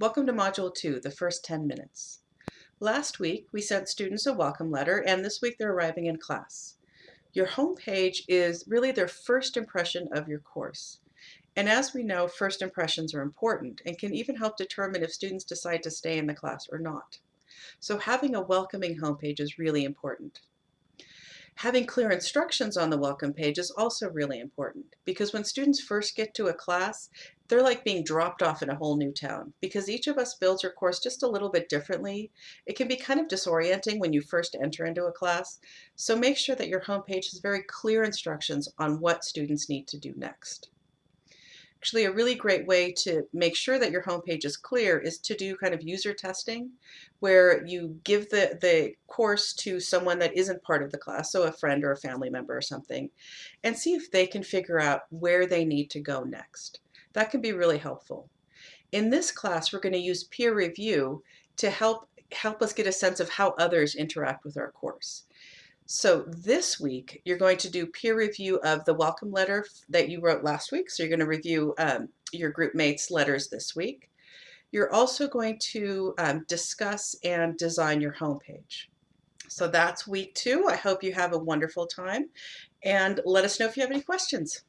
Welcome to Module 2, the first 10 minutes. Last week, we sent students a welcome letter, and this week they're arriving in class. Your home page is really their first impression of your course. And as we know, first impressions are important and can even help determine if students decide to stay in the class or not. So having a welcoming homepage is really important. Having clear instructions on the welcome page is also really important because when students first get to a class, they're like being dropped off in a whole new town because each of us builds our course just a little bit differently. It can be kind of disorienting when you first enter into a class. So make sure that your homepage has very clear instructions on what students need to do next. Actually, a really great way to make sure that your homepage is clear is to do kind of user testing where you give the, the course to someone that isn't part of the class, so a friend or a family member or something, and see if they can figure out where they need to go next. That can be really helpful. In this class, we're going to use peer review to help help us get a sense of how others interact with our course. So this week, you're going to do peer review of the welcome letter that you wrote last week. So you're going to review um, your group mates' letters this week. You're also going to um, discuss and design your homepage. So that's week two. I hope you have a wonderful time and let us know if you have any questions.